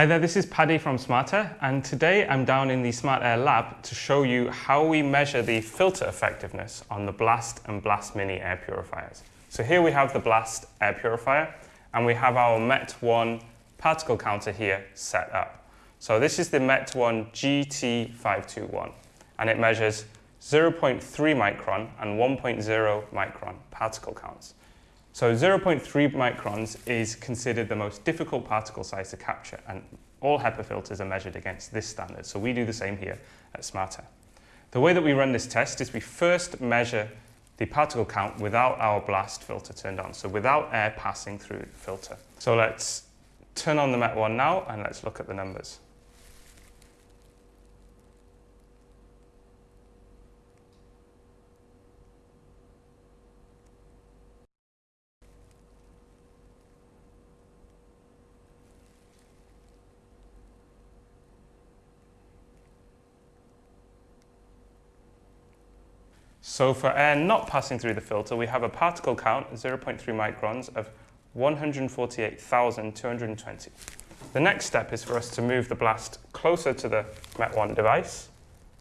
Hi there, this is Paddy from Smart Air, and today I'm down in the Smart Air lab to show you how we measure the filter effectiveness on the Blast and Blast Mini air purifiers. So here we have the Blast air purifier and we have our MET1 particle counter here set up. So this is the MET1 GT521 and it measures 0.3 micron and 1.0 micron particle counts. So 0.3 microns is considered the most difficult particle size to capture and all HEPA filters are measured against this standard. So we do the same here at SmartAir. The way that we run this test is we first measure the particle count without our blast filter turned on, so without air passing through the filter. So let's turn on the MET1 now and let's look at the numbers. So for air not passing through the filter, we have a particle count, 0.3 microns, of 148,220. The next step is for us to move the blast closer to the MET1 device,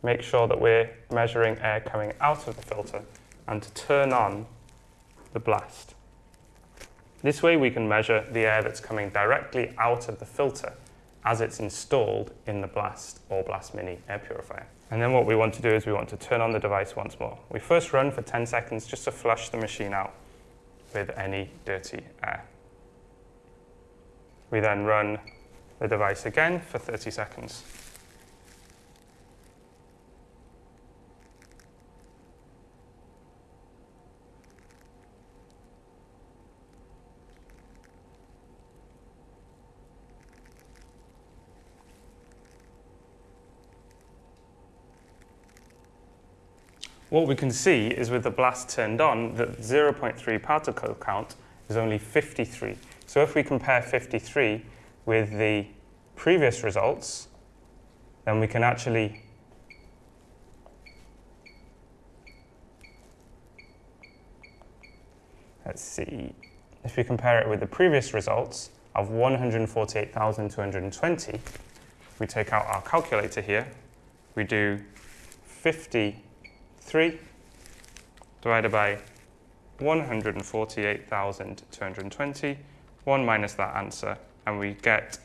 make sure that we're measuring air coming out of the filter, and to turn on the blast. This way we can measure the air that's coming directly out of the filter as it's installed in the Blast or Blast Mini air purifier. And then what we want to do is we want to turn on the device once more. We first run for 10 seconds just to flush the machine out with any dirty air. We then run the device again for 30 seconds. What we can see is with the blast turned on that 0.3 particle count is only 53. So if we compare 53 with the previous results, then we can actually let's see, if we compare it with the previous results of 148,220, we take out our calculator here, we do 50 3 divided by 148,220, 1 minus that answer, and we get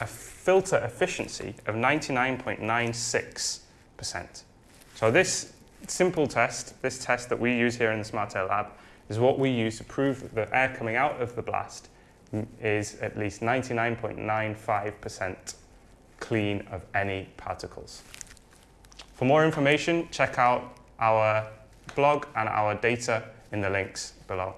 a filter efficiency of 99.96%. So this simple test, this test that we use here in the SmartAir lab, is what we use to prove that the air coming out of the blast is at least 99.95% clean of any particles. For more information, check out our blog and our data in the links below.